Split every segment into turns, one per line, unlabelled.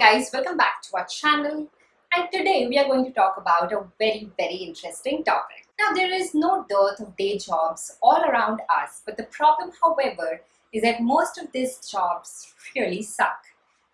guys, welcome back to our channel and today we are going to talk about a very very interesting topic. Now there is no dearth of day jobs all around us but the problem however is that most of these jobs really suck.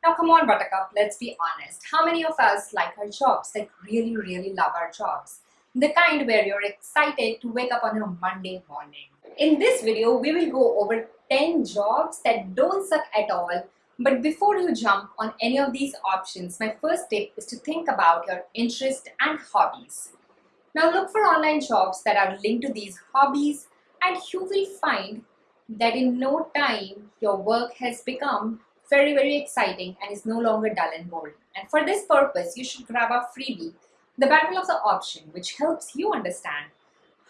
Now come on Buttercup, let's be honest. How many of us like our jobs, like really really love our jobs? The kind where you're excited to wake up on a Monday morning. In this video we will go over 10 jobs that don't suck at all but before you jump on any of these options, my first tip is to think about your interests and hobbies. Now look for online jobs that are linked to these hobbies and you will find that in no time your work has become very very exciting and is no longer dull and boring. And for this purpose, you should grab a freebie, The Battle of the Option, which helps you understand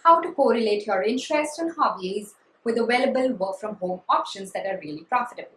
how to correlate your interests and hobbies with available work from home options that are really profitable.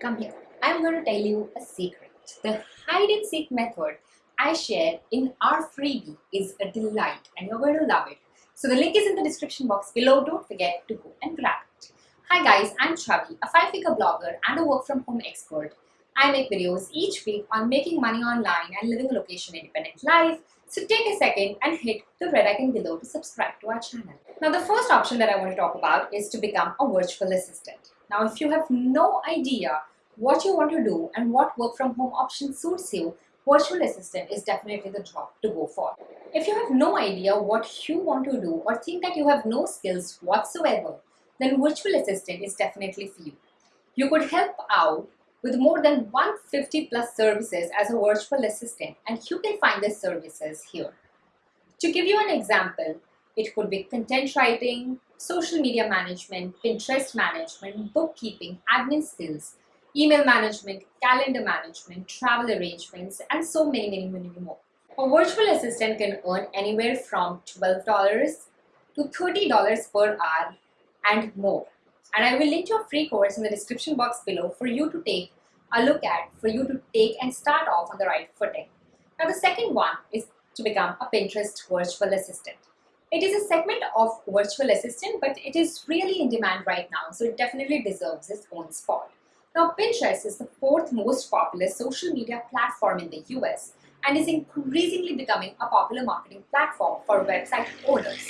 Come here. I'm going to tell you a secret. The hide and seek method I share in our freebie is a delight and you're going to love it. So the link is in the description box below. Don't forget to go and grab it. Hi guys, I'm Chavi, a five-figure blogger and a work-from-home expert. I make videos each week on making money online and living a location-independent life. So take a second and hit the red icon below to subscribe to our channel. Now the first option that I want to talk about is to become a virtual assistant. Now, if you have no idea what you want to do and what work from home option suits you, virtual assistant is definitely the job to go for. If you have no idea what you want to do or think that you have no skills whatsoever, then virtual assistant is definitely for you. You could help out with more than 150 plus services as a virtual assistant and you can find the services here. To give you an example, it could be content writing, social media management, Pinterest management, bookkeeping, admin skills, email management, calendar management, travel arrangements, and so many, many, many more. A virtual assistant can earn anywhere from $12 to $30 per hour and more. And I will link a free course in the description box below for you to take a look at, for you to take and start off on the right footing. Now the second one is to become a Pinterest virtual assistant. It is a segment of virtual assistant, but it is really in demand right now, so it definitely deserves its own spot. Now, Pinterest is the fourth most popular social media platform in the US and is increasingly becoming a popular marketing platform for website owners.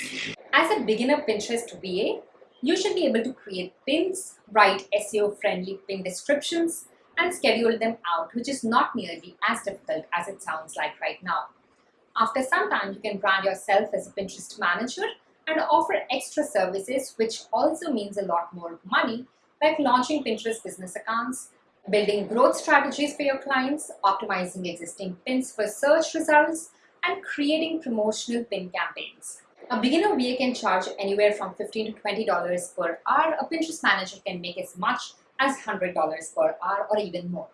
As a beginner Pinterest VA, you should be able to create pins, write SEO-friendly pin descriptions, and schedule them out, which is not nearly as difficult as it sounds like right now. After some time, you can brand yourself as a Pinterest manager and offer extra services, which also means a lot more money, like launching Pinterest business accounts, building growth strategies for your clients, optimizing existing pins for search results, and creating promotional pin campaigns. A beginner VA can charge anywhere from 15 to $20 per hour. A Pinterest manager can make as much as $100 per hour or even more.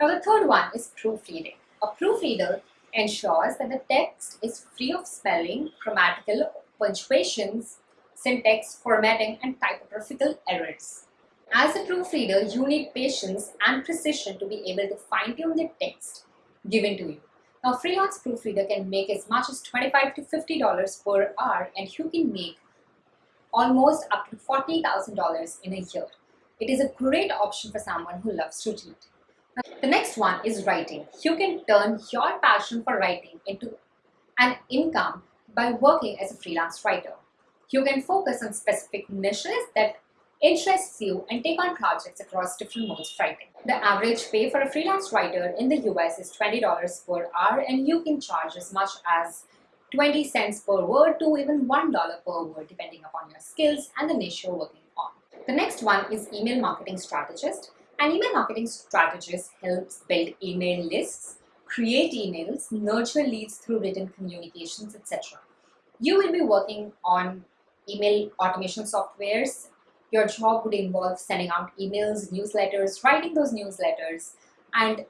Now the third one is proofreading. A proofreader ensures that the text is free of spelling, grammatical, punctuations, syntax, formatting, and typographical errors. As a proofreader, you need patience and precision to be able to fine-tune the text given to you. Now, freelance proofreader can make as much as 25 to $50 per hour and you can make almost up to $40,000 in a year. It is a great option for someone who loves to read. The next one is writing. You can turn your passion for writing into an income by working as a freelance writer. You can focus on specific niches that interests you and take on projects across different modes of writing. The average pay for a freelance writer in the US is $20 per hour and you can charge as much as 20 cents per word to even $1 per word depending upon your skills and the niche you're working on. The next one is email marketing strategist. An email marketing strategist helps build email lists, create emails, nurture leads through written communications, etc. You will be working on email automation softwares. Your job would involve sending out emails, newsletters, writing those newsletters, and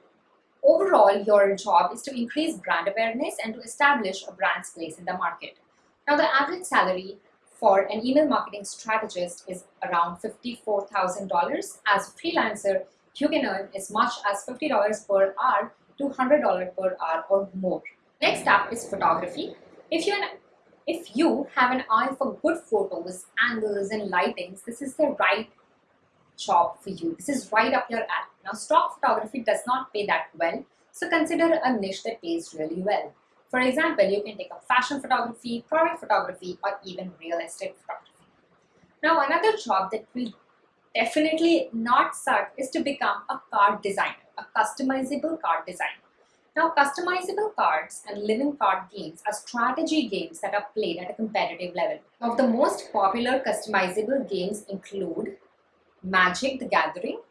overall your job is to increase brand awareness and to establish a brand's place in the market. Now the average salary for an email marketing strategist is around $54,000. As a freelancer, you can earn as much as $50 per hour to $100 per hour or more. Next up is photography. If you if you have an eye for good photos, angles and lightings, this is the right job for you. This is right up your alley. Now, stock photography does not pay that well, so consider a niche that pays really well. For example, you can take up fashion photography, product photography, or even real estate photography. Now, another job that will definitely not suck is to become a card designer, a customizable card designer. Now, customizable cards and living card games are strategy games that are played at a competitive level. Now, the most popular customizable games include Magic the Gathering,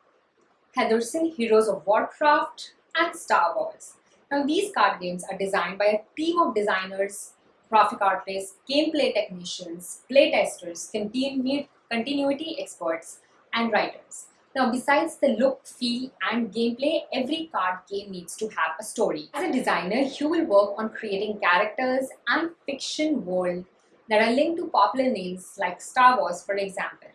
Hearthstone Heroes of Warcraft, and Star Wars. Now, these card games are designed by a team of designers, graphic artists, gameplay technicians, playtesters, continuity experts, and writers. Now, besides the look, feel, and gameplay, every card game needs to have a story. As a designer, you will work on creating characters and fiction world that are linked to popular names like Star Wars, for example.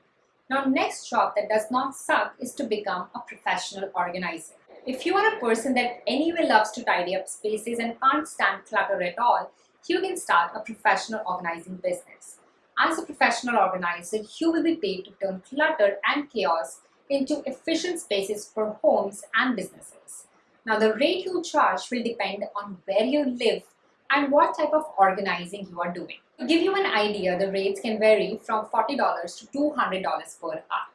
Now, next job that does not suck is to become a professional organizer. If you are a person that anyway loves to tidy up spaces and can't stand clutter at all, you can start a professional organizing business. As a professional organizer, you will be paid to turn clutter and chaos into efficient spaces for homes and businesses. Now, the rate you charge will depend on where you live and what type of organizing you are doing. To give you an idea, the rates can vary from $40 to $200 per hour.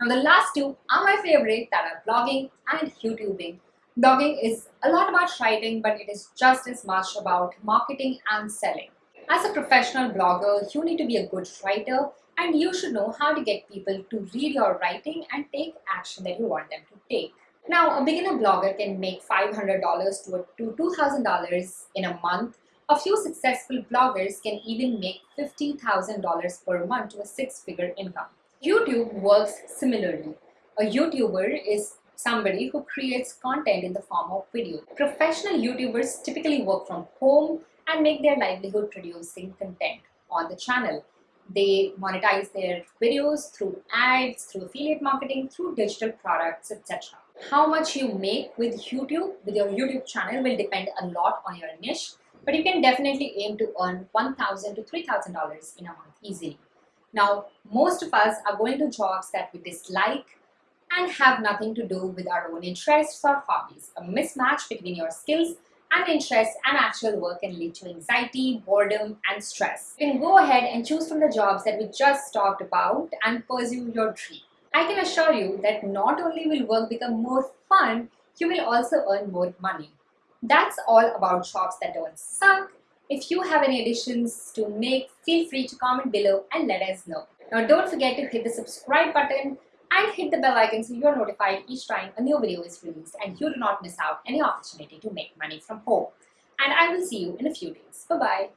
Now, the last two are my favorite that are blogging and YouTubing. Blogging is a lot about writing, but it is just as much about marketing and selling. As a professional blogger, you need to be a good writer and you should know how to get people to read your writing and take action that you want them to take. Now, a beginner blogger can make $500 to $2,000 in a month. A few successful bloggers can even make $50,000 per month to a six-figure income. YouTube works similarly. A YouTuber is somebody who creates content in the form of video. Professional YouTubers typically work from home and make their livelihood producing content on the channel. They monetize their videos through ads, through affiliate marketing, through digital products, etc. How much you make with YouTube, with your YouTube channel will depend a lot on your niche, but you can definitely aim to earn 1,000 to $3,000 in a month easily. Now, most of us are going to jobs that we dislike and have nothing to do with our own interests or hobbies. A mismatch between your skills and interests and actual work can lead to anxiety, boredom, and stress. You can go ahead and choose from the jobs that we just talked about and pursue your dream. I can assure you that not only will work become more fun, you will also earn more money. That's all about jobs that don't suck. If you have any additions to make, feel free to comment below and let us know. Now don't forget to hit the subscribe button and hit the bell icon so you're notified each time a new video is released and you do not miss out any opportunity to make money from home. And I will see you in a few days. Bye-bye.